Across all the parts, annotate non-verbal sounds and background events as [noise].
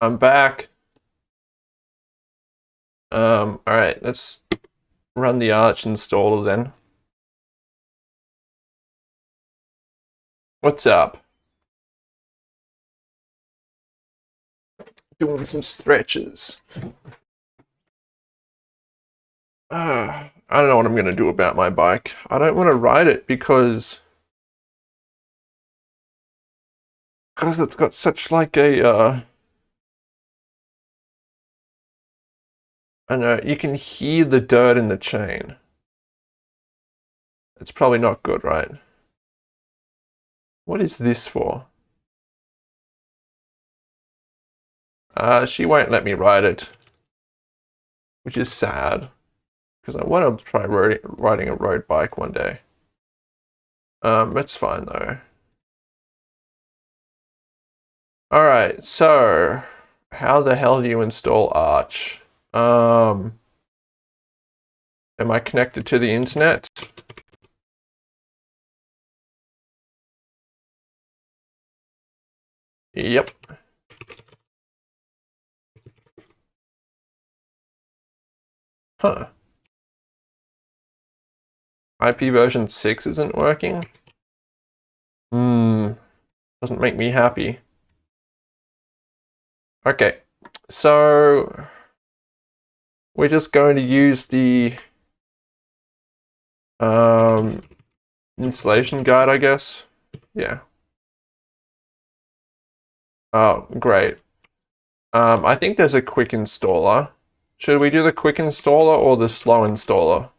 I'm back. Um, all right, let's run the Arch installer then. What's up? Doing some stretches. Uh, I don't know what I'm going to do about my bike. I don't want to ride it because because it's got such like a uh I know you can hear the dirt in the chain. It's probably not good, right? What is this for? Uh, she won't let me ride it, which is sad because I want to try riding a road bike one day. Um, it's fine though. Alright, so how the hell do you install Arch? Um, am I connected to the internet? Yep. Huh. IP version 6 isn't working? Hmm. Doesn't make me happy. Okay. So we're just going to use the um, installation guide, I guess. Yeah. Oh, great. Um, I think there's a quick installer. Should we do the quick installer or the slow installer?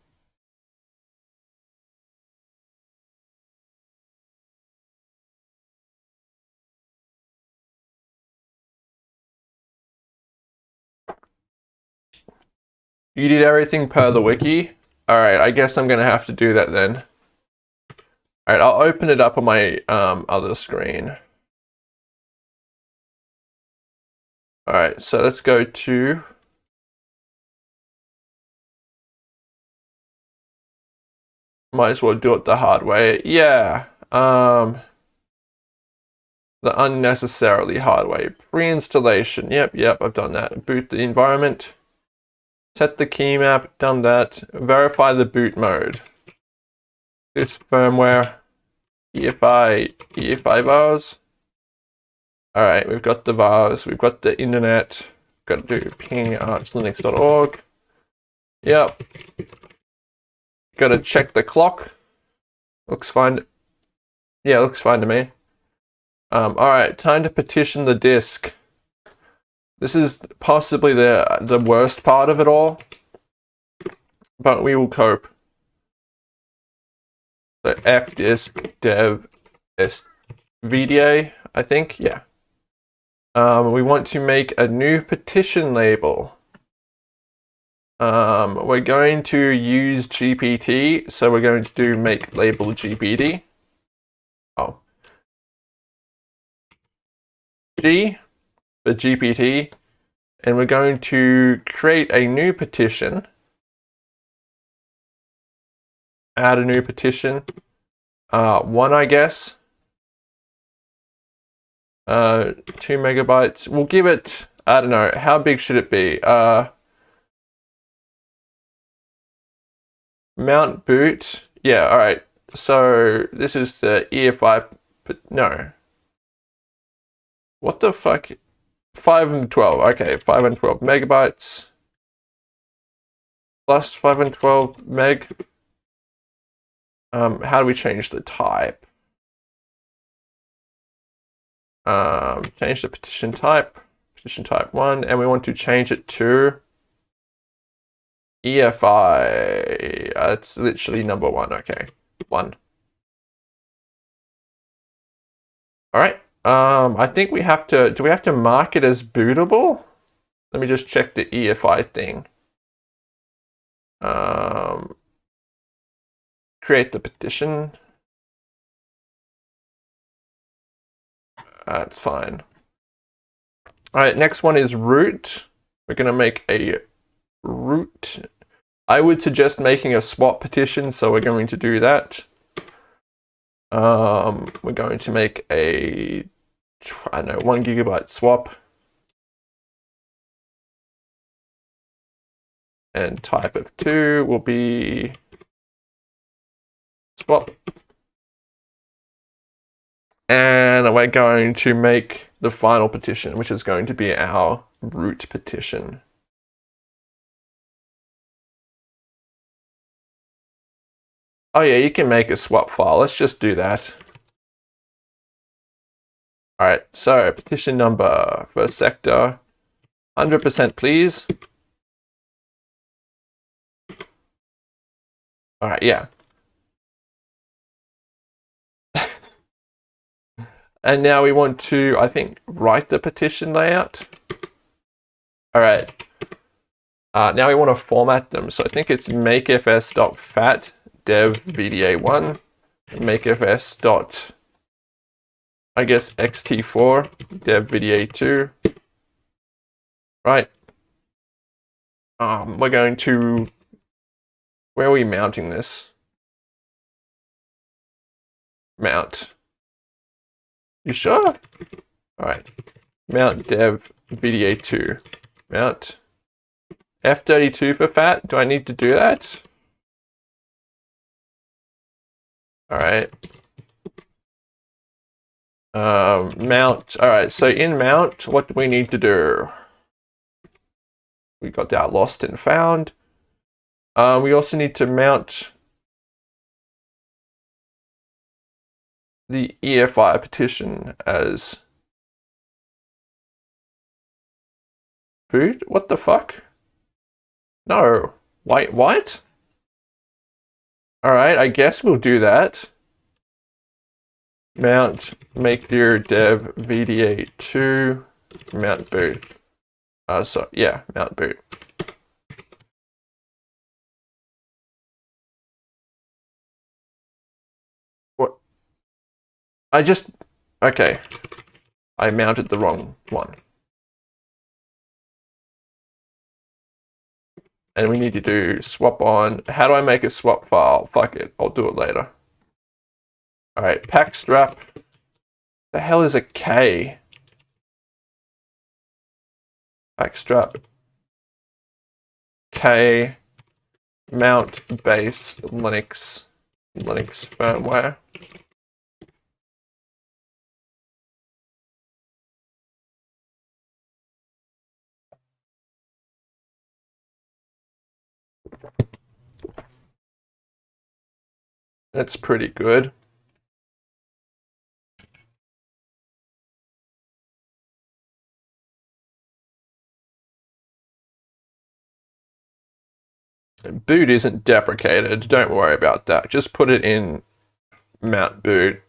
You did everything per the wiki? Alright, I guess I'm going to have to do that then. Alright, I'll open it up on my um, other screen. Alright, so let's go to... Might as well do it the hard way. Yeah. Um, the unnecessarily hard way. Pre-installation. Yep, yep, I've done that. Boot the environment. Set the key map, done that. Verify the boot mode. This firmware, EFI, EFI vars. Alright, we've got the vars, we've got the internet. Got to do ping archlinux.org. Yep. Got to check the clock. Looks fine. Yeah, looks fine to me. Um, Alright, time to partition the disk. This is possibly the, the worst part of it all, but we will cope. So fdisk dev svda, I think, yeah. Um, we want to make a new partition label. Um, we're going to use GPT, so we're going to do make label GPD. Oh. G the GPT, and we're going to create a new partition, add a new partition, uh, one, I guess, uh, two megabytes. We'll give it, I don't know, how big should it be? Uh, mount boot. Yeah, all right. So this is the EFI, no. What the fuck? 5 and 12. Okay, 5 and 12 megabytes. Plus 5 and 12 meg. Um, how do we change the type? Um, change the partition type. Partition type 1. And we want to change it to EFI. Uh, it's literally number 1. Okay, 1. All right. Um, I think we have to, do we have to mark it as bootable? Let me just check the EFI thing. Um, create the partition. That's fine. All right, next one is root. We're going to make a root. I would suggest making a swap partition, so we're going to do that. Um, we're going to make a, I don't know, one gigabyte swap. And type of two will be swap. And we're going to make the final partition, which is going to be our root partition. Oh yeah, you can make a swap file. Let's just do that. All right, so partition number first sector, 100% please. All right, yeah. [laughs] and now we want to, I think, write the partition layout. All right. Uh, now we want to format them. So I think it's makefs.fat dev vda1 makefs dot. I guess xt4 dev vda2 right. Um, we're going to where are we mounting this? Mount. You sure? All right mount dev vda2 mount f32 for fat? Do I need to do that All right. Um, mount. All right. So in mount, what do we need to do? We got that lost and found. Uh, we also need to mount the EFI partition as boot. What the fuck? No. Wait, what? All right, I guess we'll do that. Mount make your dev VDA2 mount boot. Uh, so yeah, mount boot. What? I just, okay. I mounted the wrong one. And we need to do swap on. How do I make a swap file? Fuck it, I'll do it later. All right, pacstrap. The hell is a K? Pacstrap. K mount base Linux Linux firmware. That's pretty good. Boot isn't deprecated, don't worry about that. Just put it in mount boot.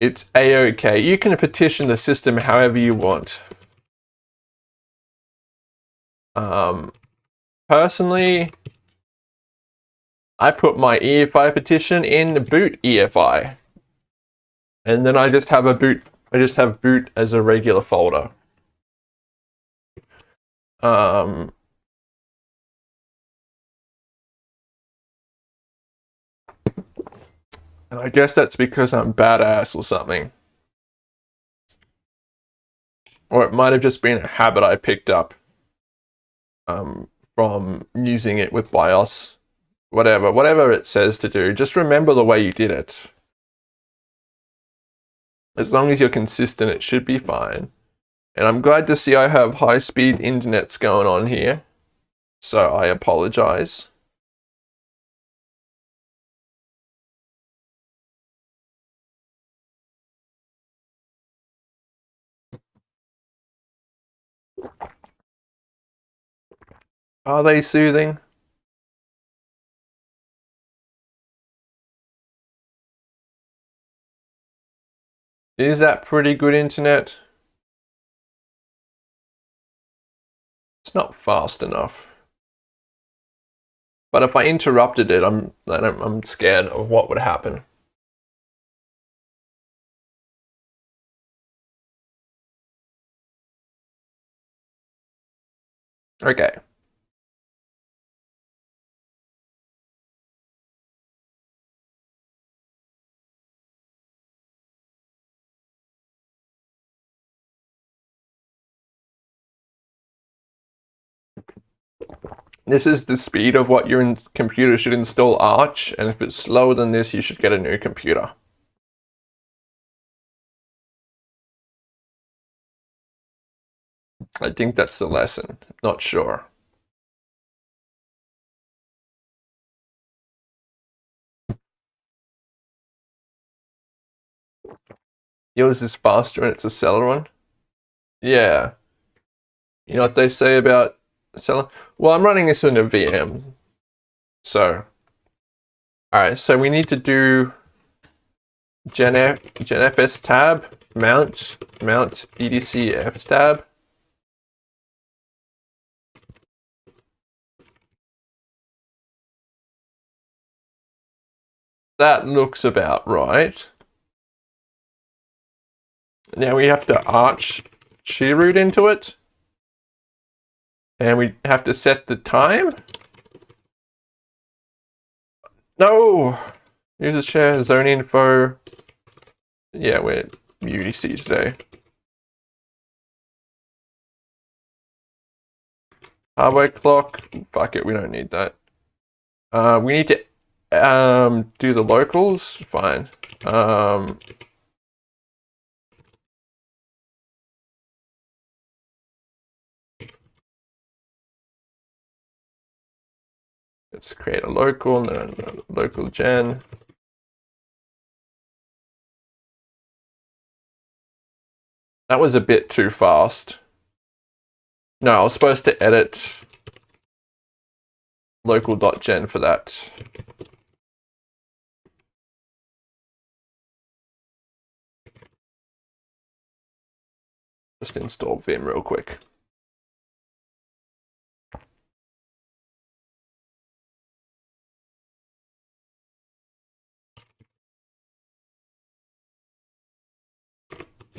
It's a-okay. You can partition the system however you want. Um, personally, I put my EFI partition in boot EFI. And then I just have a boot, I just have boot as a regular folder. Um, and I guess that's because I'm badass or something. Or it might have just been a habit I picked up um, from using it with BIOS whatever, whatever it says to do, just remember the way you did it. As long as you're consistent, it should be fine. And I'm glad to see I have high-speed internets going on here. So I apologize. Are they soothing? Is that pretty good internet? It's not fast enough. But if I interrupted it, I'm, I'm scared of what would happen. Okay. This is the speed of what your computer should install Arch, and if it's slower than this, you should get a new computer. I think that's the lesson. Not sure. Yours is faster and it's a Celeron. Yeah. You know what they say about Celeron? Well, I'm running this in a VM. So, alright, so we need to do genf, genfs tab, mount, mount edc f tab. That looks about right. Now we have to arch chroot into it. And we have to set the time. No! User share, zone info. Yeah, we're UTC today. Hardware clock. Fuck it, we don't need that. Uh, we need to um, do the locales. Fine. Um, Let's create a local, local gen. That was a bit too fast. No, I was supposed to edit locale.gen for that. Just install Vim real quick.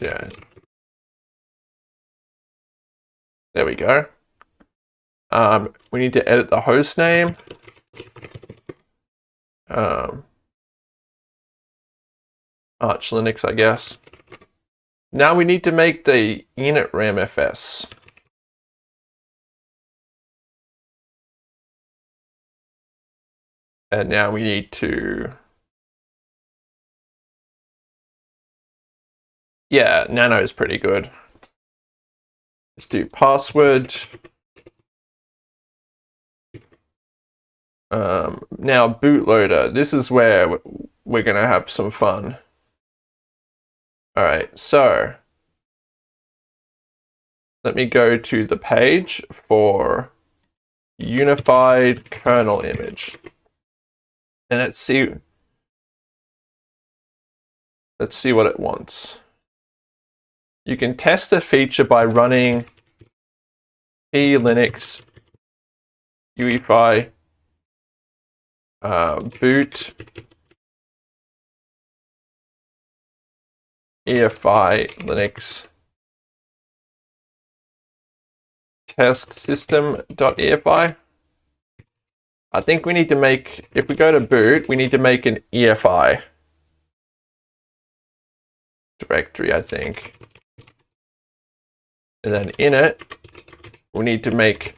Yeah. There we go. Um, we need to edit the host name. Um, Arch Linux, I guess. Now we need to make the init ramfs. And now we need to Yeah, Nano is pretty good. Let's do password. Um, now bootloader, this is where we're going to have some fun. All right, so let me go to the page for unified kernel image. And let's see, let's see what it wants. You can test the feature by running e linux UEFI uh, boot EFI Linux test system.efi. I think we need to make, if we go to boot, we need to make an EFI directory, I think. And then in it, we need to make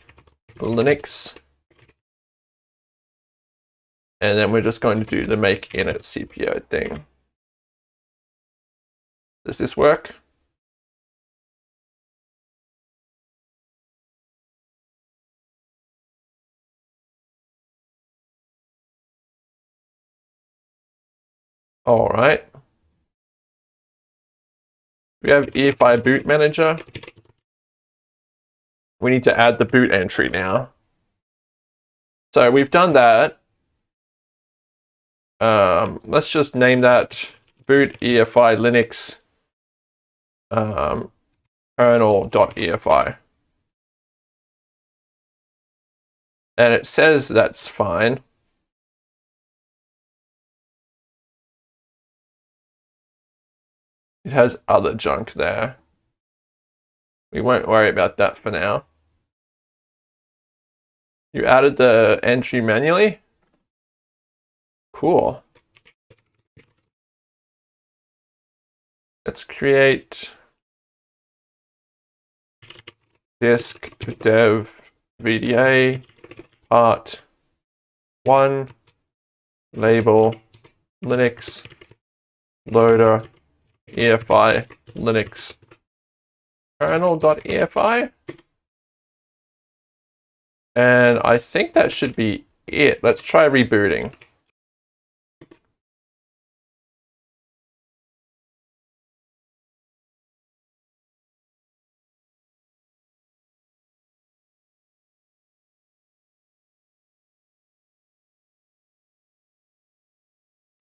Linux. And then we're just going to do the make init CPO thing. Does this work? All right. We have EFI boot manager. We need to add the boot entry now. So we've done that. Um, let's just name that boot EFI Linux um, kernel.efi. And it says that's fine. It has other junk there. We won't worry about that for now. You added the entry manually? Cool. Let's create disk dev VDA art one label Linux loader EFI Linux kernel.efi. And I think that should be it. Let's try rebooting.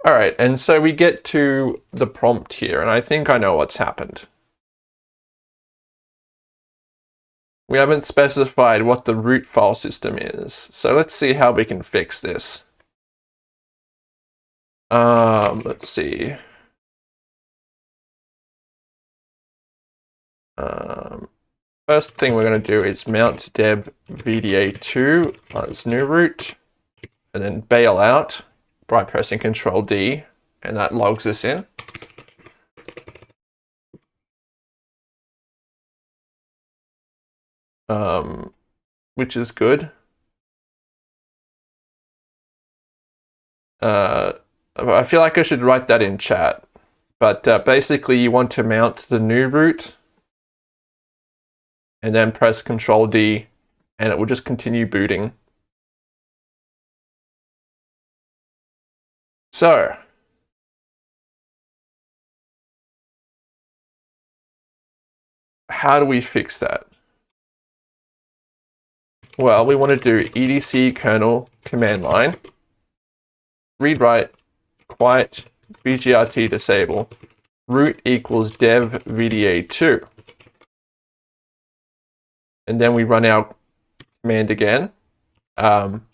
All right, and so we get to the prompt here, and I think I know what's happened. We haven't specified what the root file system is, so let's see how we can fix this. Um, let's see. Um, first thing we're going to do is mount dev VDA2 on its new root, and then bail out by pressing Control D, and that logs us in. Um, which is good. Uh, I feel like I should write that in chat. But uh, basically you want to mount the new root and then press Control D and it will just continue booting. So, how do we fix that? Well, we want to do edc kernel command line, read write, quiet, bgrt disable, root equals dev vda2. And then we run our command again. Um,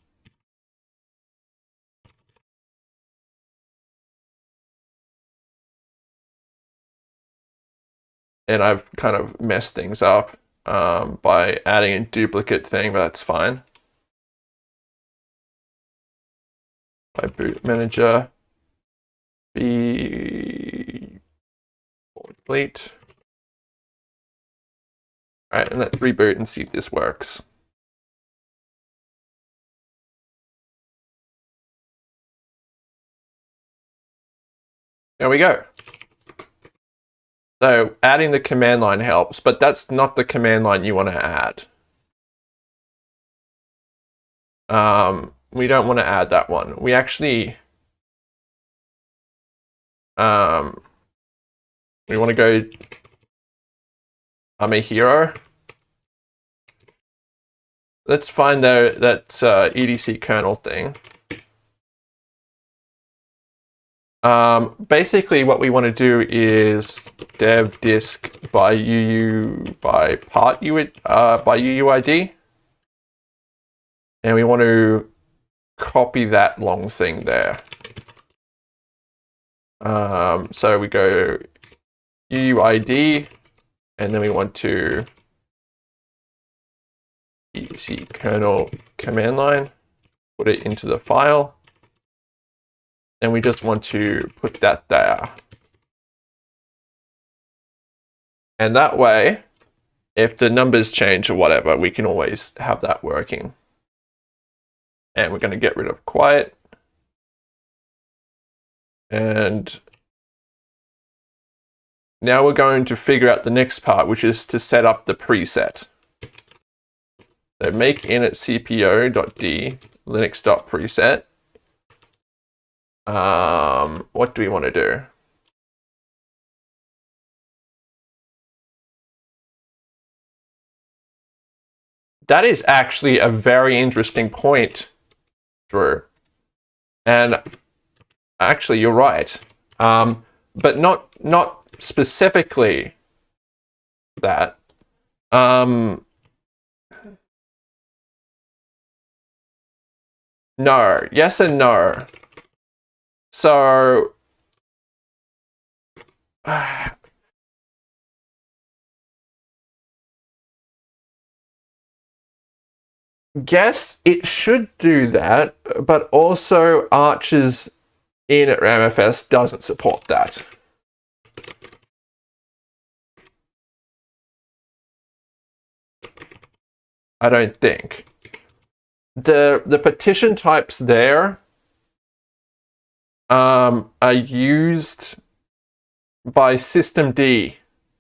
and I've kind of messed things up um, by adding a duplicate thing, but that's fine. By boot manager, be complete. All right, and let's reboot and see if this works. There we go. So adding the command line helps, but that's not the command line you want to add. Um, we don't want to add that one. We actually, um, we want to go, I'm a hero. Let's find the, that uh, EDC kernel thing. Um, basically, what we want to do is dev disk by UU by part U uh, by UUID, and we want to copy that long thing there. Um, so we go UUID, and then we want to ec kernel command line, put it into the file and we just want to put that there. And that way, if the numbers change or whatever, we can always have that working. And we're going to get rid of quiet. And now we're going to figure out the next part, which is to set up the preset. So make init cpo.d linux.preset um, what do we want to do? That is actually a very interesting point, Drew. And actually, you're right. Um, but not not specifically that. Um, no. Yes and no. So [sighs] guess it should do that, but also Arch's initramfs doesn't support that. I don't think. the the partition types there um, are used by systemd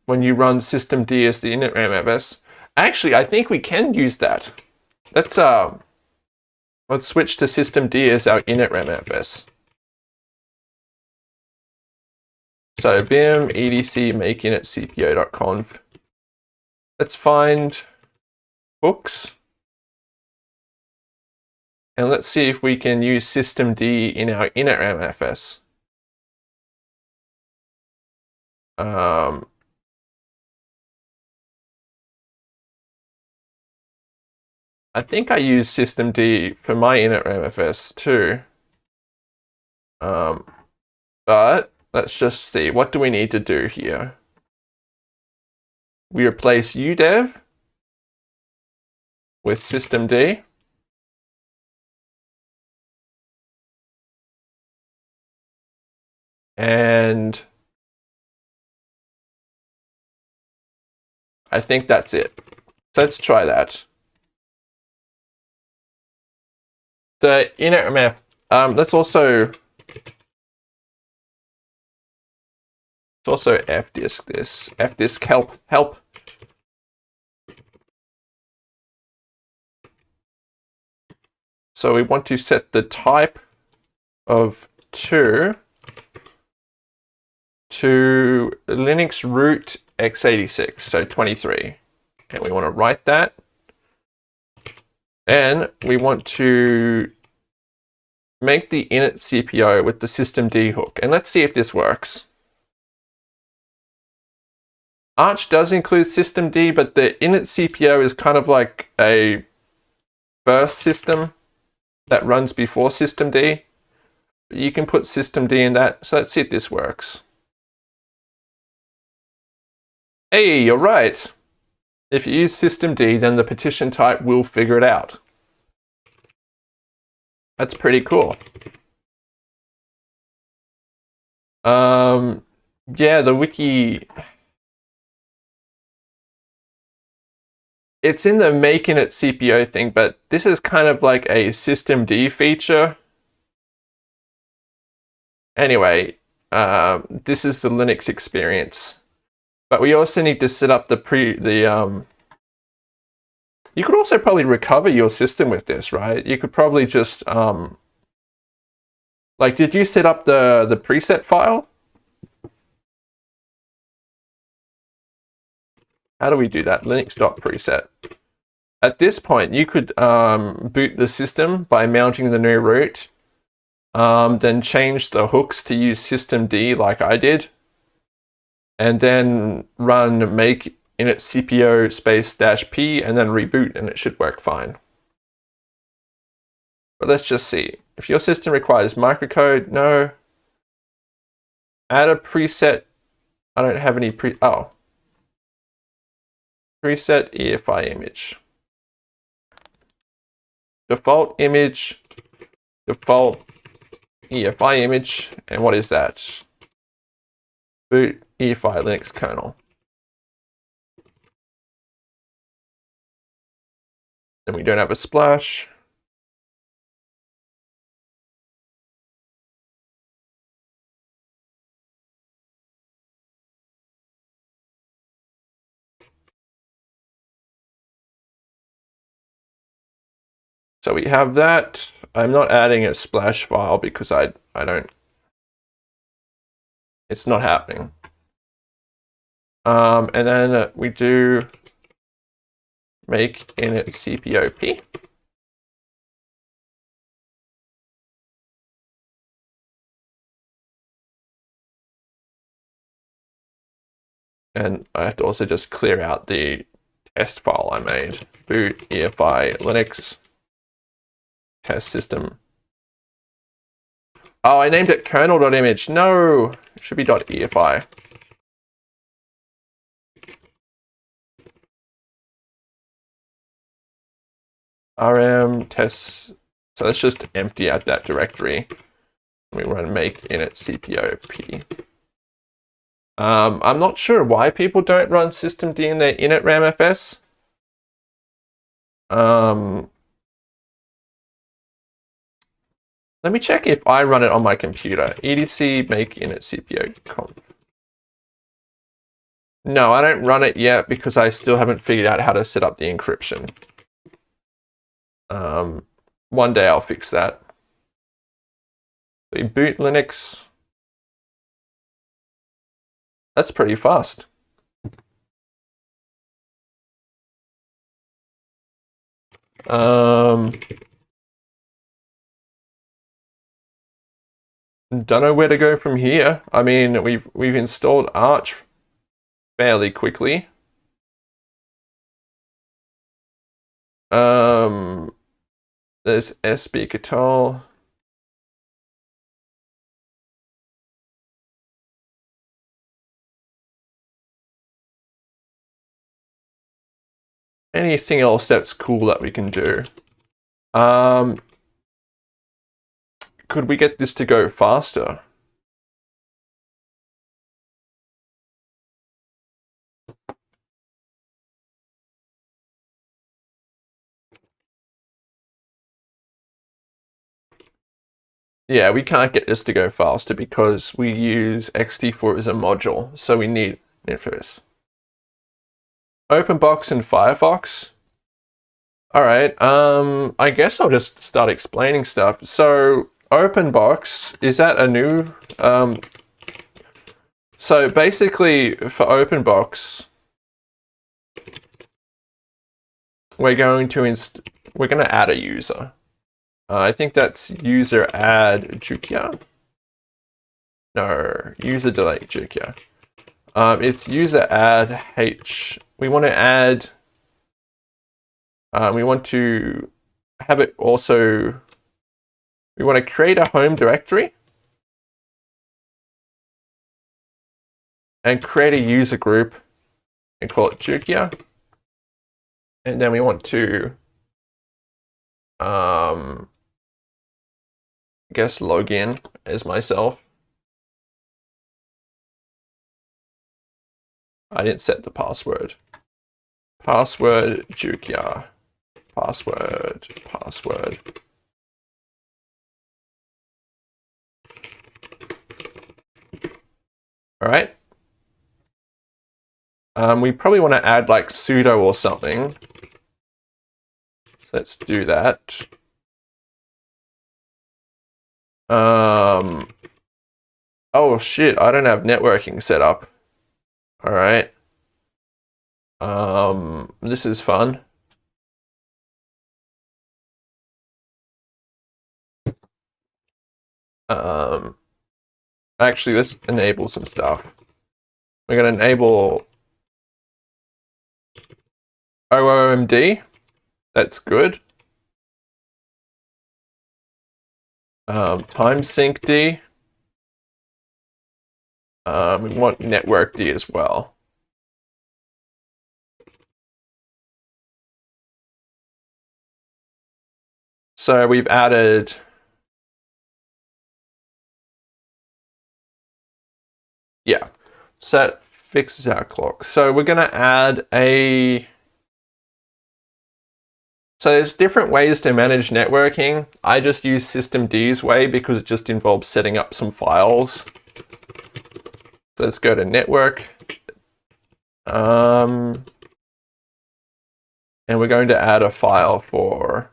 when you run systemd as the init ramfs. Actually, I think we can use that. Let's uh, let's switch to systemd as our init ramfs. So vim edc make init cpo.conv. Let's find hooks. And let's see if we can use systemd in our initramfs. Um, I think I use systemd for my inner MFS too. Um, but let's just see, what do we need to do here? We replace udev with systemd. And I think that's it. Let's try that. The init map, um, let's also, let's also fdisk this, fdisk help, help. So we want to set the type of two to Linux root x86, so 23. And we want to write that. And we want to make the init CPO with the systemd hook. And let's see if this works. Arch does include systemd, but the init CPO is kind of like a first system that runs before systemd. You can put systemd in that. So let's see if this works. Hey, you're right. If you use systemd, then the partition type will figure it out. That's pretty cool. Um, yeah, the wiki... It's in the making it CPO thing, but this is kind of like a systemd feature. Anyway, uh, this is the Linux experience. But we also need to set up the pre the um you could also probably recover your system with this, right? You could probably just um like did you set up the the preset file? How do we do that? Linux.preset. At this point, you could um, boot the system by mounting the new root, um, then change the hooks to use systemd like I did, and then run make init cpo space dash p and then reboot and it should work fine. But let's just see. If your system requires microcode, no. Add a preset. I don't have any pre, oh. Preset EFI image. Default image, default EFI image, and what is that? Boot EFI Linux kernel. And we don't have a splash. So we have that. I'm not adding a splash file because I, I don't, it's not happening. Um, and then we do make init CPOP. And I have to also just clear out the test file I made. Boot EFI Linux test system. Oh, I named it kernel.image. No, it should be .efi. rm test. So let's just empty out that directory. We run make init cpop. Um, I'm not sure why people don't run systemd in their init ramfs. Um, Let me check if I run it on my computer. EDC make init CPO conf. No, I don't run it yet because I still haven't figured out how to set up the encryption. Um, one day I'll fix that. We boot Linux. That's pretty fast. Um, don't know where to go from here. I mean, we've we've installed Arch fairly quickly. Um, there's sbctl. Anything else that's cool that we can do? Um, could we get this to go faster? Yeah, we can't get this to go faster because we use XT4 as a module, so we need Infos. OpenBox and Firefox. All right, um, I guess I'll just start explaining stuff. So OpenBox, is that a new, um, so basically for OpenBox, we're going to inst we're going to add a user. Uh, I think that's user add Jukia. No, user delete Jukia. Um, it's user add H. We want to add, uh, we want to have it also, we want to create a home directory and create a user group and call it Jukia. And then we want to um, guess login as myself. I didn't set the password. Password Jukia. Password, password. All right. Um, we probably want to add like sudo or something. So let's do that. Um, oh shit, I don't have networking set up. All right. Um, this is fun. Um, actually, let's enable some stuff. We're going to enable OOMD. That's good. Um, time sync D. Um, we want network D as well. So we've added yeah, set fixes our clock. So we're going to add a so there's different ways to manage networking. I just use systemd's way because it just involves setting up some files. So let's go to network. Um, and we're going to add a file for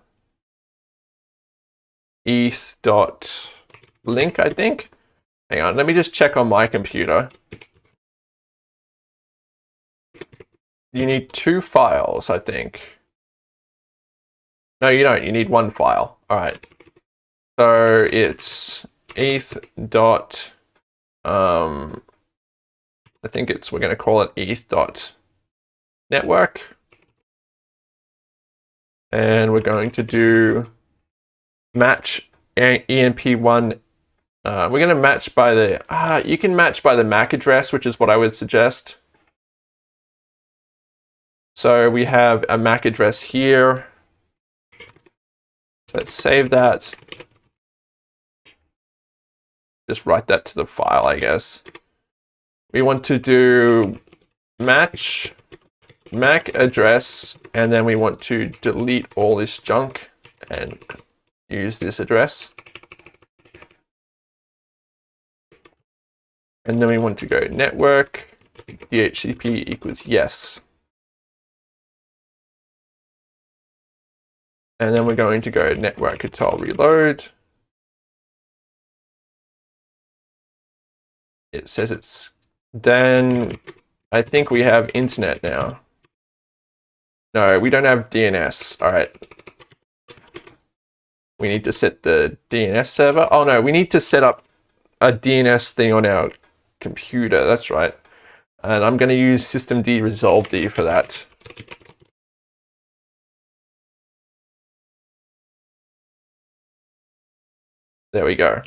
eth.link, I think. Hang on, let me just check on my computer. You need two files, I think. No, you don't. You need one file. All right. So it's eth dot, um, I think it's, we're going to call it eth dot network. And we're going to do match EMP1. Uh, we're going to match by the, uh, you can match by the MAC address, which is what I would suggest. So we have a MAC address here. Let's save that. Just write that to the file, I guess. We want to do match MAC address, and then we want to delete all this junk and use this address. And then we want to go network, DHCP equals yes. And then we're going to go network control reload. It says it's then I think we have internet now. No, we don't have DNS. All right. We need to set the DNS server. Oh no, we need to set up a DNS thing on our computer. That's right. And I'm going to use systemd resolved for that. There we go.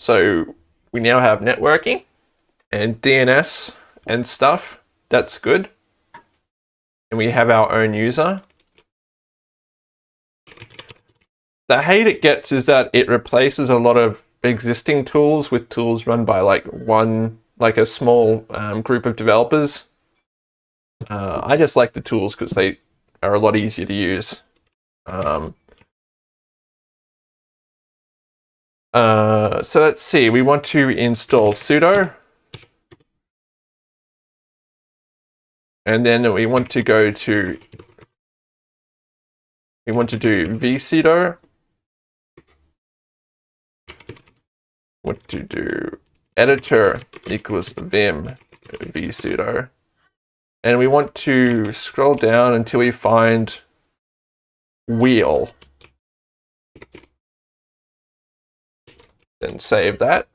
So we now have networking and DNS and stuff. That's good. And we have our own user. The hate it gets is that it replaces a lot of existing tools with tools run by like one, like a small um, group of developers. Uh, I just like the tools because they are a lot easier to use. Um, uh, so let's see, we want to install sudo. And then we want to go to, we want to do visudo. What to do editor equals vim visudo. And we want to scroll down until we find wheel. Then save that.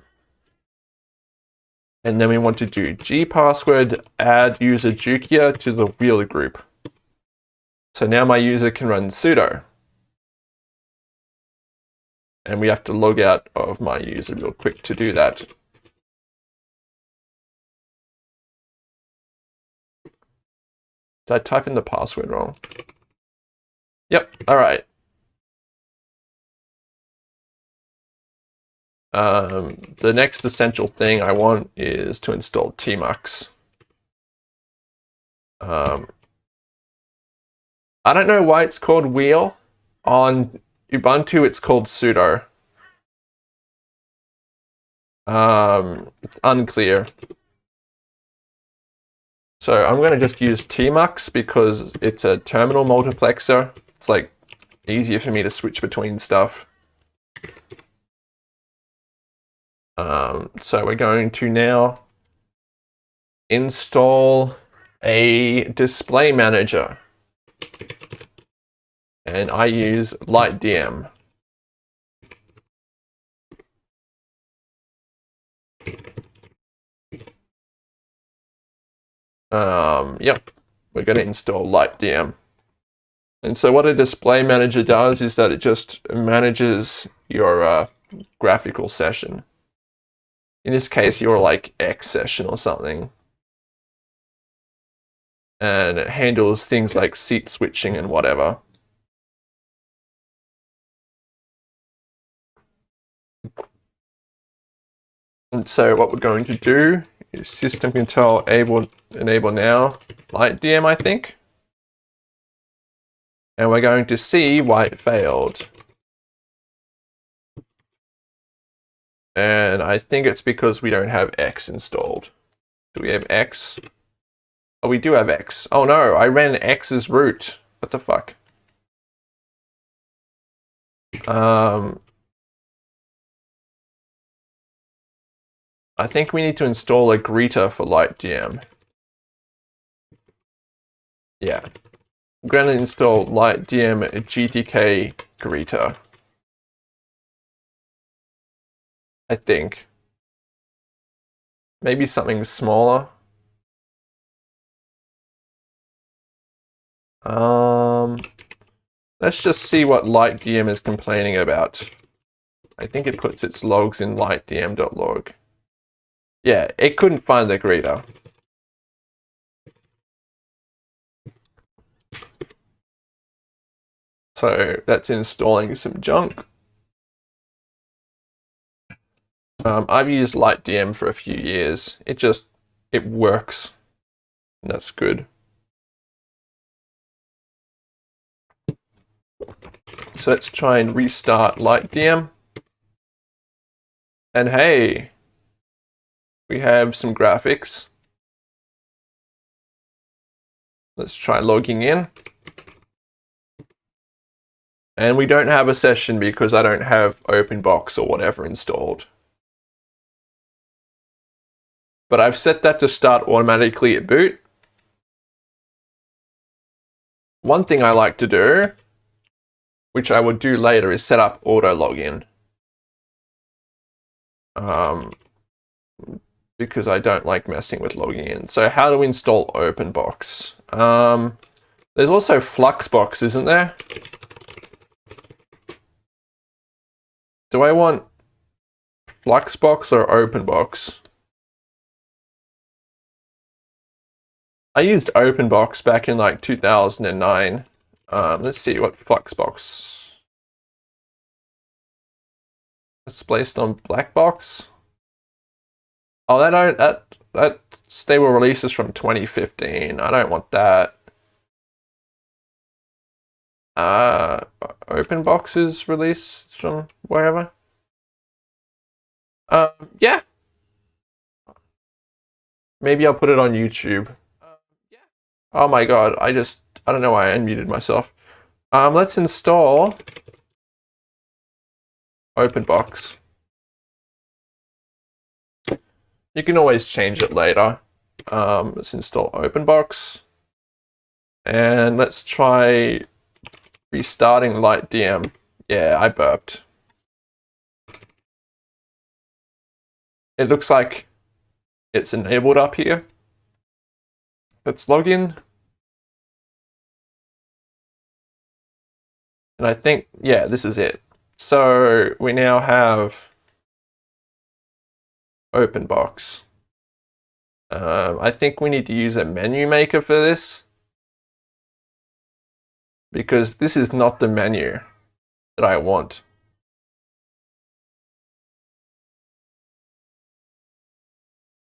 And then we want to do gpassword add user Jukia to the wheel group. So now my user can run sudo. And we have to log out of my user real quick to do that. Did I type in the password wrong? Yep, all right. Um, the next essential thing I want is to install Tmux. Um, I don't know why it's called wheel. On Ubuntu, it's called sudo. Um, unclear. So I'm going to just use tmux because it's a terminal multiplexer. It's like easier for me to switch between stuff. Um, so we're going to now install a display manager. And I use LightDM. Um, yep, we're going to install LightDM. And so what a display manager does is that it just manages your uh, graphical session. In this case, your like X session or something. And it handles things like seat switching and whatever. And so what we're going to do system control able, enable now, LightDM, I think. And we're going to see why it failed. And I think it's because we don't have X installed. Do we have X? Oh, we do have X. Oh no, I ran X as root. What the fuck? Um, I think we need to install a greeter for LightDM. Yeah. I'm going to install LightDM GTK greeter. I think. Maybe something smaller. Um, let's just see what LightDM is complaining about. I think it puts its logs in lightdm.log. Yeah, it couldn't find the greeter. So that's installing some junk. Um, I've used LightDM for a few years. It just, it works. And that's good. So let's try and restart LightDM. And hey, we have some graphics. Let's try logging in. And we don't have a session because I don't have OpenBox or whatever installed. But I've set that to start automatically at boot. One thing I like to do, which I will do later, is set up auto login. Um, because I don't like messing with logging in. So how to install OpenBox? Um, there's also Fluxbox, isn't there? Do I want Fluxbox or OpenBox? I used OpenBox back in like 2009. Um, let's see what Fluxbox. It's placed on Blackbox. Oh, that don't that that stable releases from 2015. I don't want that. Uh, open boxes release from wherever. Um, yeah. Maybe I'll put it on YouTube. Yeah. Oh my god, I just, I don't know why I unmuted myself. Um, let's install OpenBox. You can always change it later. Um, let's install OpenBox. And let's try Restarting LightDM. Yeah, I burped. It looks like it's enabled up here. Let's log in. And I think, yeah, this is it. So we now have OpenBox. Um, I think we need to use a menu maker for this because this is not the menu that I want.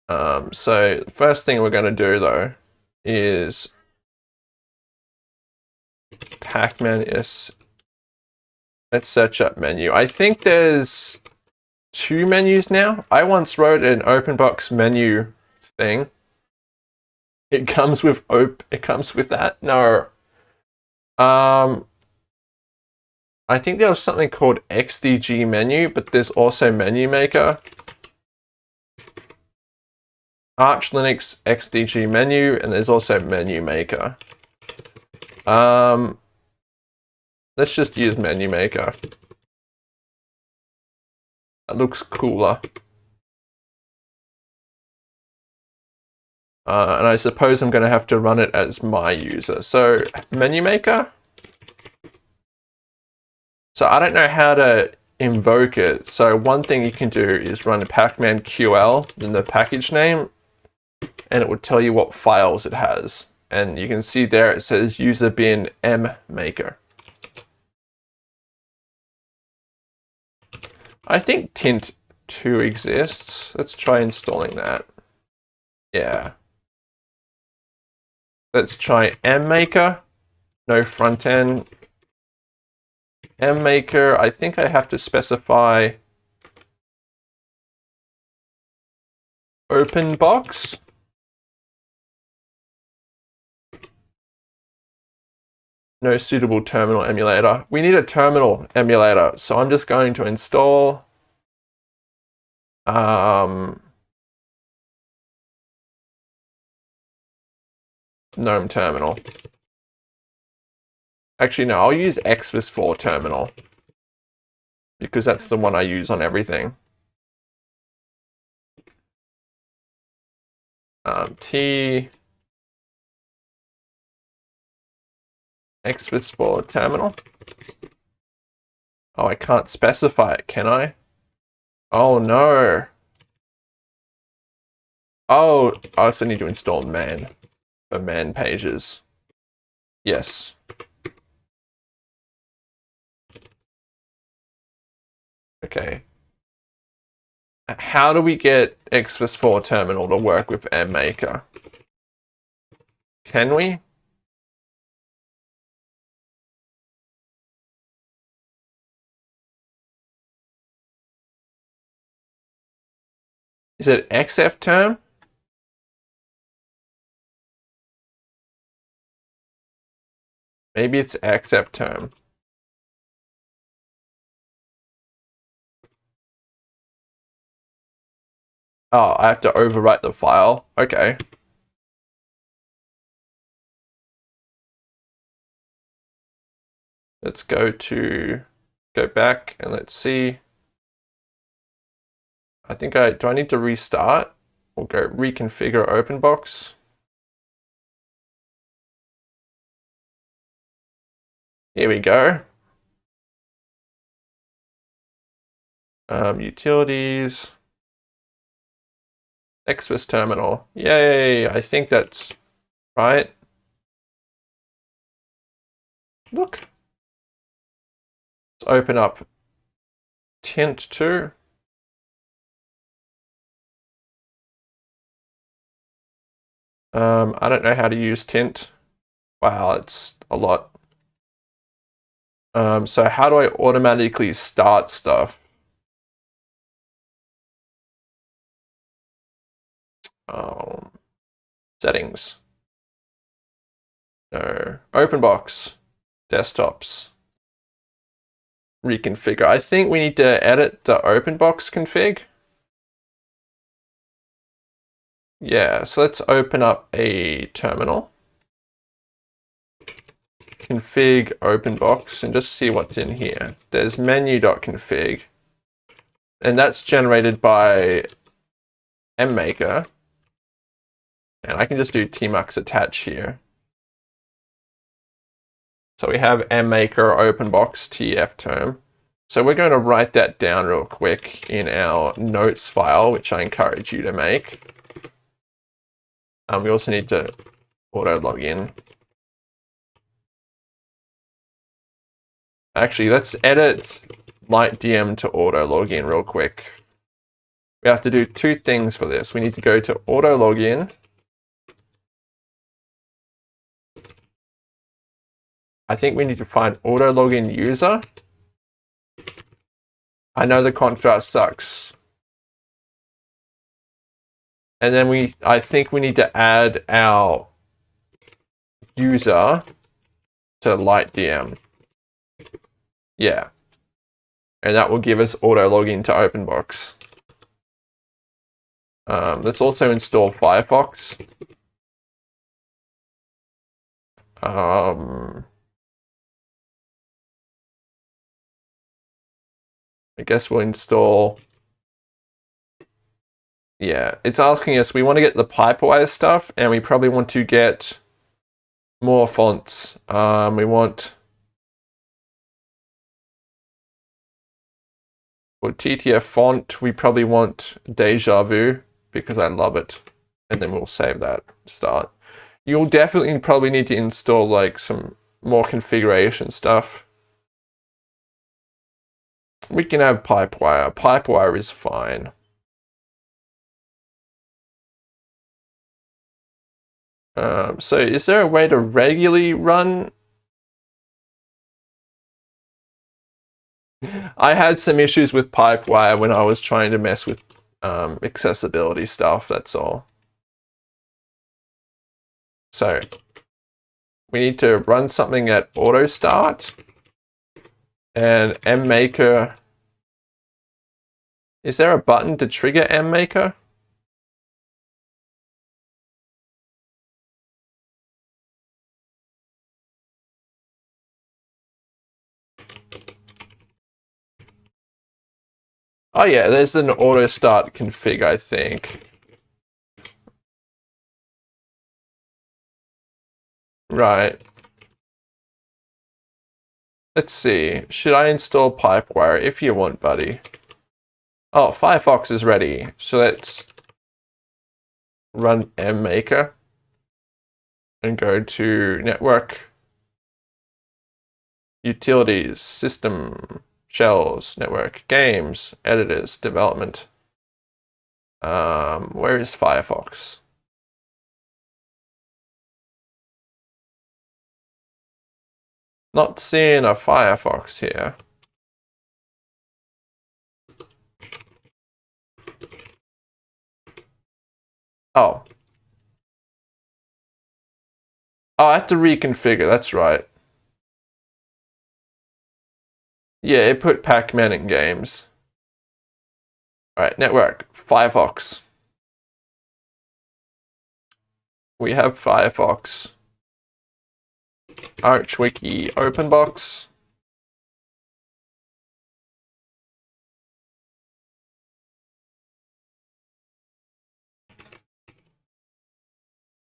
Um, so first thing we're going to do though is Pacman is let's search up menu. I think there's two menus now. I once wrote an open box menu thing. It comes with op it comes with that. No, um, I think there was something called XDG menu, but there's also menu maker. Arch Linux XDG menu, and there's also menu maker. Um, let's just use menu maker. Looks cooler. Uh, and I suppose I'm going to have to run it as my user. So menu maker. So I don't know how to invoke it. So one thing you can do is run pacman ql in the package name and it will tell you what files it has. And you can see there it says user bin m maker. I think tint 2 exists. Let's try installing that. Yeah. Let's try MMaker. No front end. MMaker, I think I have to specify open box. No suitable terminal emulator. We need a terminal emulator, so I'm just going to install um, GNOME terminal. Actually, no, I'll use Xfce4 terminal because that's the one I use on everything. Um, T Xfce4 terminal. Oh, I can't specify it, can I? Oh no. Oh, I also need to install man for man pages. Yes. Okay. How do we get Xfce4 terminal to work with MMaker? Can we? Is it XF term? Maybe it's XF term. Oh, I have to overwrite the file. Okay. Let's go to, go back and let's see. I think I, do I need to restart? We'll go reconfigure OpenBox. Here we go. Um, utilities. Exvis terminal. Yay, I think that's right. Look. Let's open up Tint 2. Um, I don't know how to use tint. Wow, it's a lot. Um, so how do I automatically start stuff? Um, settings. No. Open box. Desktops. Reconfigure. I think we need to edit the open box config. Yeah, so let's open up a terminal. Config OpenBox and just see what's in here. There's menu.config and that's generated by mmaker. And I can just do tmux attach here. So we have mmaker OpenBox tf term. So we're going to write that down real quick in our notes file, which I encourage you to make. Um, we also need to auto log in. Actually, let's edit LightDM to auto login real quick. We have to do two things for this. We need to go to auto login. I think we need to find auto login user. I know the contrast sucks. And then we, I think we need to add our user to LightDM. Yeah. And that will give us auto login to OpenBox. Um, let's also install Firefox. Um, I guess we'll install yeah, it's asking us, we want to get the Pipewire stuff, and we probably want to get more fonts. Um, we want for TTF font, we probably want DejaVu because I love it. And then we'll save that start. You'll definitely probably need to install like some more configuration stuff. We can have Pipewire. Pipewire is fine. Um, so is there a way to regularly run? I had some issues with Pipewire when I was trying to mess with um, accessibility stuff, that's all. So we need to run something at auto start and mmaker. Is there a button to trigger mmaker? Oh yeah, there's an auto start config, I think. Right. Let's see. Should I install Pipewire? If you want, buddy. Oh, Firefox is ready. So let's run mmaker and go to network, utilities, system, shells, network, games, editors, development. Um, where is Firefox? Not seeing a Firefox here. Oh. Oh, I have to reconfigure, that's right. Yeah, it put Pac-Man in games. Alright, network, Firefox. We have Firefox. ArchWiki OpenBox.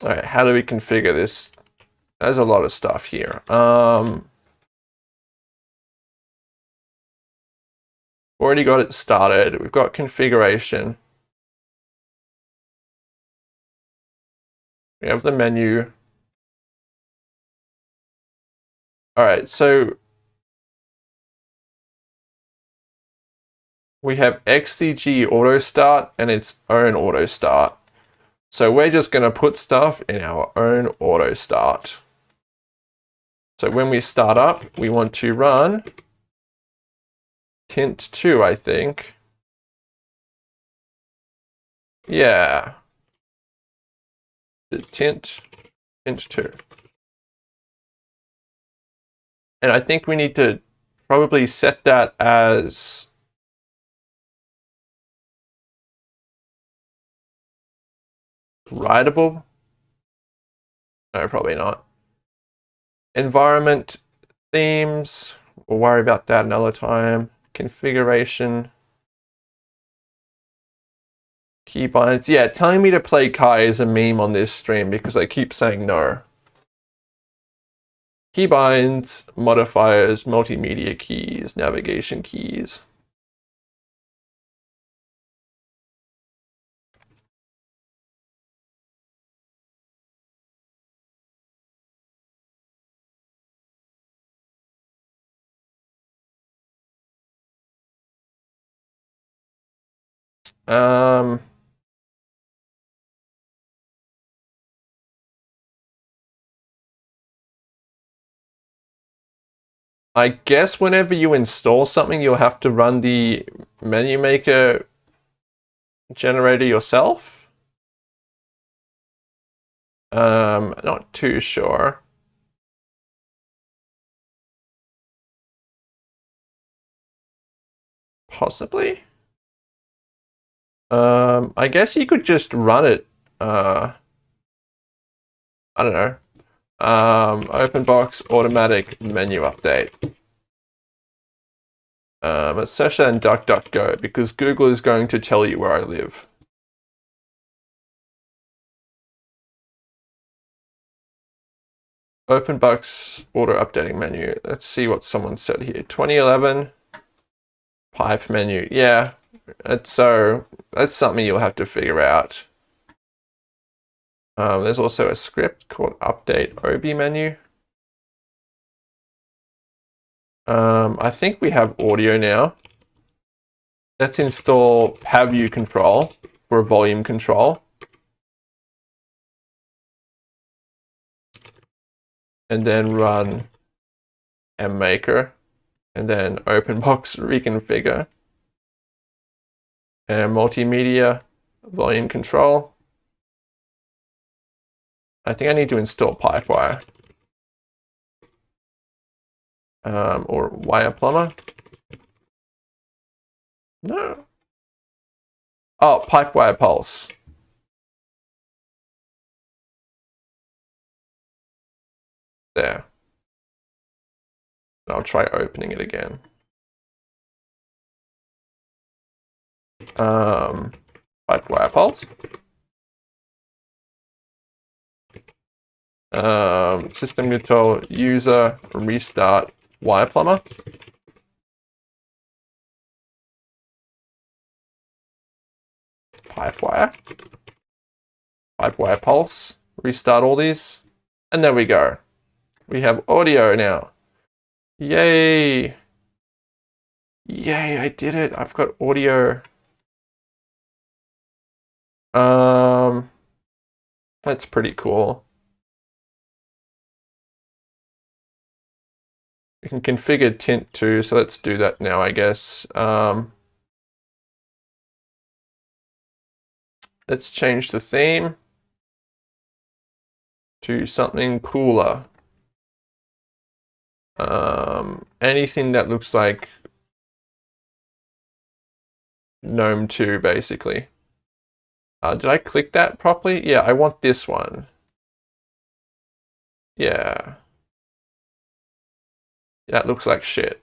All right, how do we configure this? There's a lot of stuff here. Um, already got it started. We've got configuration. We have the menu. All right, so we have XDG auto start and its own auto start. So we're just going to put stuff in our own auto start. So when we start up, we want to run tint 2, I think. Yeah. The tint, tint 2. And I think we need to probably set that as Writable? No, probably not. Environment themes, we'll worry about that another time. Configuration. Keybinds. Yeah, telling me to play Kai is a meme on this stream because I keep saying no. Keybinds, modifiers, multimedia keys, navigation keys. Um, I guess whenever you install something, you'll have to run the menu maker generator yourself. Um, not too sure. Possibly. Um, I guess you could just run it. Uh, I don't know. Um, open box automatic menu update. Um, Sesha and DuckDuckGo because Google is going to tell you where I live. Open box auto updating menu. Let's see what someone said here. 2011 pipe menu. Yeah, so that's something you'll have to figure out. Um, there's also a script called update OB menu. Um, I think we have audio now. Let's install pavucontrol for volume control. And then run mmaker and then openbox [laughs] reconfigure and multimedia volume control. I think I need to install Pipewire um, or Wireplumber. No. Oh, Pipewire Pulse. There. I'll try opening it again. Um, Pipewire Pulse. Um, system control user restart wire plumber. Pipe wire. Pipe wire Pulse. Restart all these. And there we go. We have audio now. Yay! Yay, I did it. I've got audio. Um, that's pretty cool. You can configure tint2, so let's do that now, I guess. Um, let's change the theme to something cooler. Um, anything that looks like GNOME 2, basically. Uh, did I click that properly? Yeah, I want this one. Yeah. That looks like shit.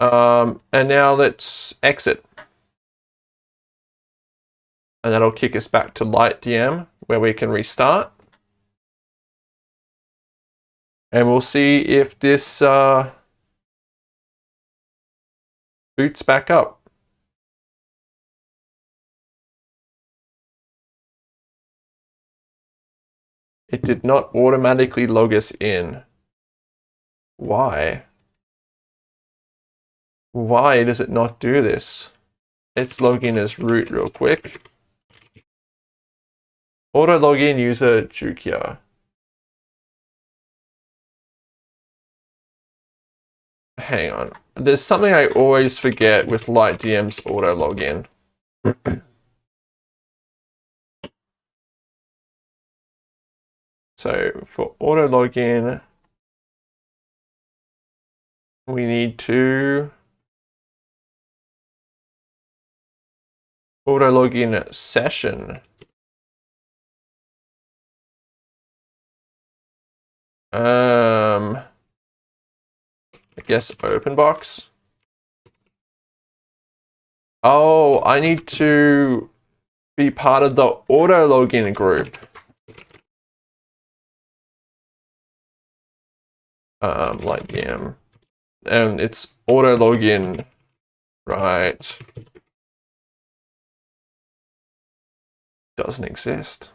Um, and now let's exit. And that'll kick us back to LightDM where we can restart. And we'll see if this uh, boots back up. It did not automatically log us in. Why? Why does it not do this? Let's log in as root real quick. Auto login user Jukia. Hang on. There's something I always forget with LightDM's auto login. [clears throat] so for auto login, we need to auto login session. Um, I guess open box. Oh, I need to be part of the auto login group. Um, like yeah, and it's auto login, right? Doesn't exist.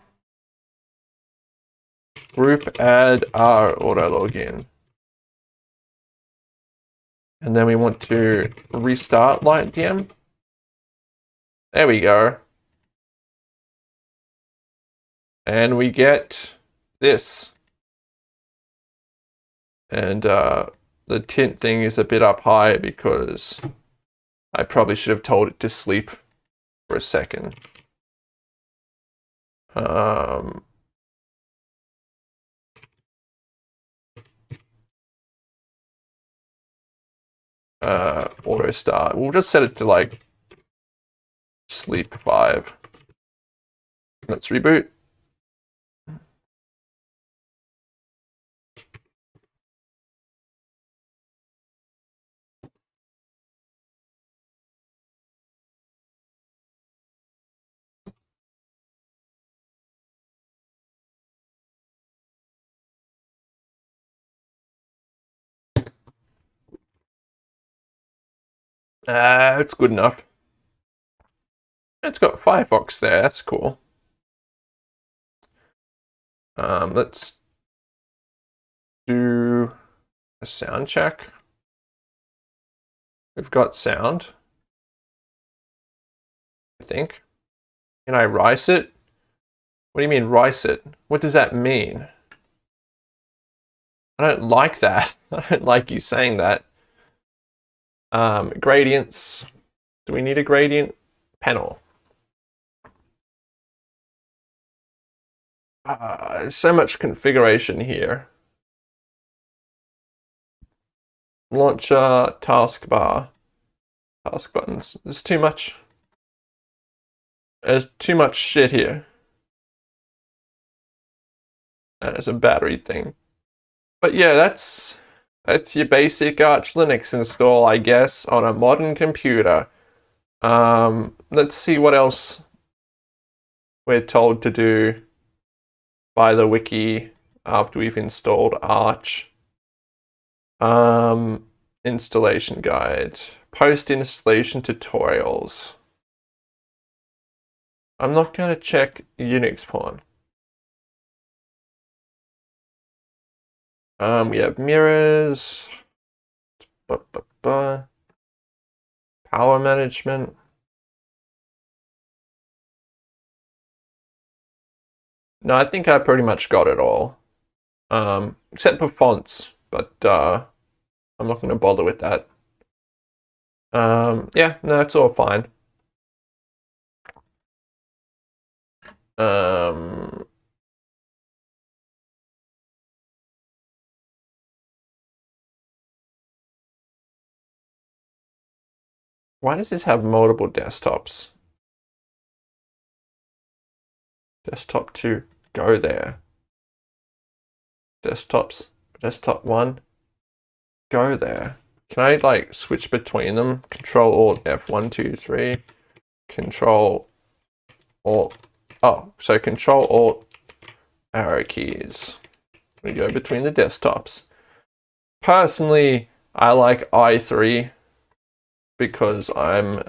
Group add our auto login. And then we want to restart LightDM. There we go. And we get this. And uh, the tint thing is a bit up high because I probably should have told it to sleep for a second. Um, uh, auto start. We'll just set it to like sleep five. Let's reboot. Uh, it's good enough. It's got Firefox there, that's cool. Um, let's do a sound check. We've got sound, I think. Can I rice it? What do you mean rice it? What does that mean? I don't like that. [laughs] I don't like you saying that. Um, gradients. Do we need a gradient panel? Uh, so much configuration here. Launcher, taskbar, task buttons. There's too much. There's too much shit here. And it's a battery thing. But yeah, that's that's your basic Arch Linux install, I guess, on a modern computer. Um, let's see what else we're told to do by the wiki after we've installed Arch. Um, installation guide, post-installation tutorials. I'm not going to check Unix porn. Um, we have mirrors, power management. No, I think I pretty much got it all. Um, except for fonts, but uh, I'm not going to bother with that. Um, yeah, no, it's all fine. Um, why does this have multiple desktops? Desktop 2, go there. Desktops, desktop 1, go there. Can I like switch between them? Control Alt F1, 2, 3. Control Alt. Oh, so Control Alt arrow keys. We go between the desktops. Personally, I like i3 because I'm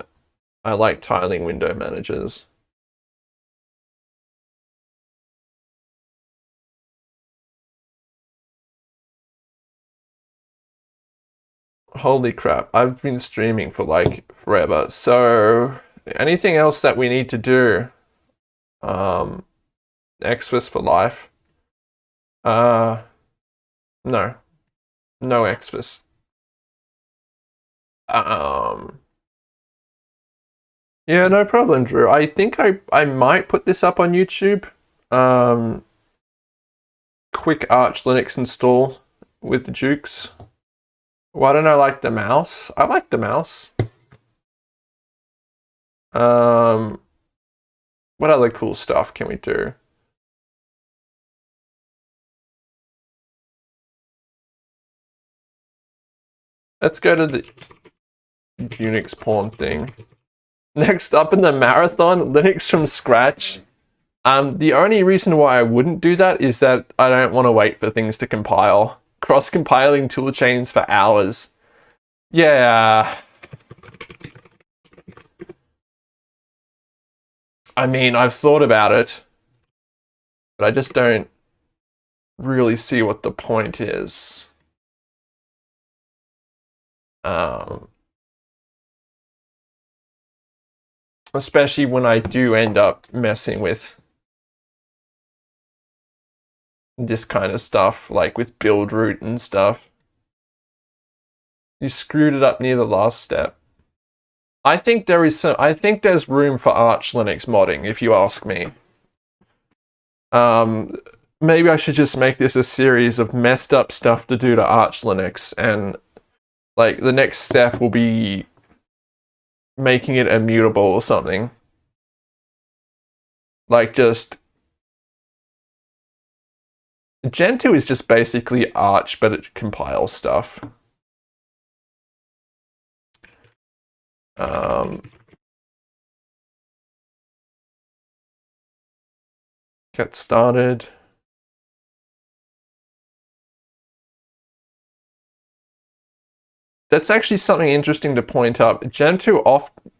I like tiling window managers. Holy crap, I've been streaming for like forever. So anything else that we need to do? Um, Xfce for life. Uh, no, no Xfce. Um, yeah, no problem, Drew. I think I, I might put this up on YouTube. Um, quick Arch Linux install with the Jukes. Why don't I like the mouse? I like the mouse. Um, what other cool stuff can we do? Let's go to the Unix porn thing. Next up in the marathon, Linux from scratch. Um, the only reason why I wouldn't do that is that I don't want to wait for things to compile cross-compiling toolchains for hours. Yeah. I mean, I've thought about it, but I just don't really see what the point is. Um, especially when I do end up messing with this kind of stuff, like with build root and stuff. You screwed it up near the last step. I think there is some, I think there's room for Arch Linux modding, if you ask me. Um, maybe I should just make this a series of messed up stuff to do to Arch Linux, and like the next step will be making it immutable or something. Like just Gentoo is just basically Arch, but it compiles stuff. Um, get started. That's actually something interesting to point up. Gentoo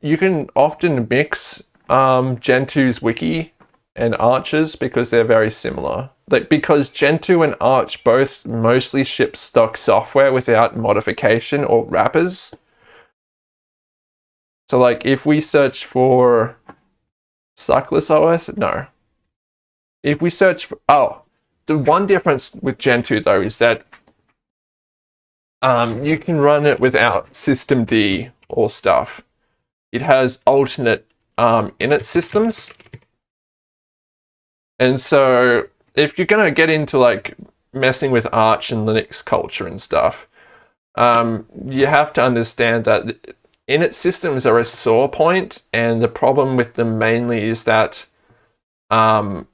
you can often mix um, Gentoo's wiki and Arch's because they're very similar like because Gentoo and Arch both mostly ship stock software without modification or wrappers. So like if we search for Suckless OS, no. If we search for, oh, the one difference with Gentoo though is that um, you can run it without systemd or stuff. It has alternate um, init systems. And so if you're going to get into like messing with Arch and Linux culture and stuff, um, you have to understand that init systems are a sore point. and the problem with them mainly is that um,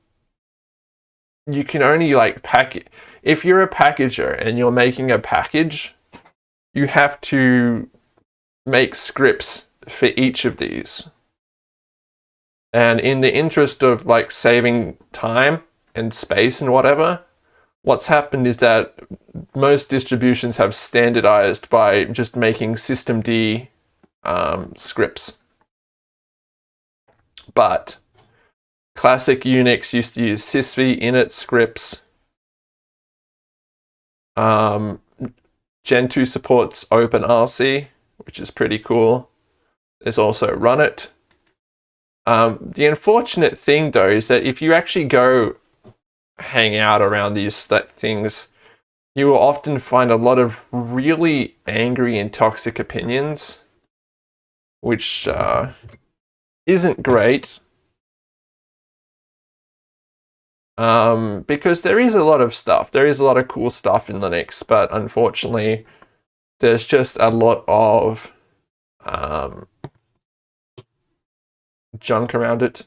you can only like pack. If you're a packager and you're making a package, you have to make scripts for each of these. And in the interest of like saving time, and space and whatever, what's happened is that most distributions have standardized by just making systemd um, scripts. But classic Unix used to use sysv init scripts. Um, Gentoo supports OpenRC, which is pretty cool. There's also runit. Um, the unfortunate thing though is that if you actually go hang out around these things, you will often find a lot of really angry and toxic opinions, which uh, isn't great. Um, because there is a lot of stuff. There is a lot of cool stuff in Linux, but unfortunately, there's just a lot of um, junk around it.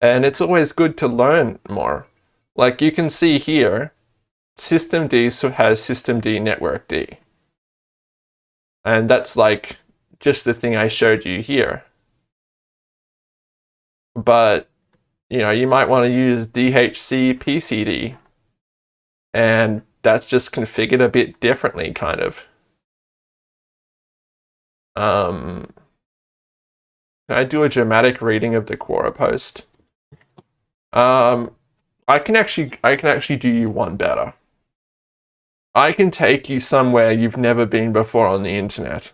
And it's always good to learn more. Like you can see here, systemd has systemd-networkd. And that's like just the thing I showed you here. But, you know, you might want to use dhcpcd. And that's just configured a bit differently, kind of. Um, can I do a dramatic reading of the Quora post? Um, I can actually, I can actually do you one better. I can take you somewhere you've never been before on the internet.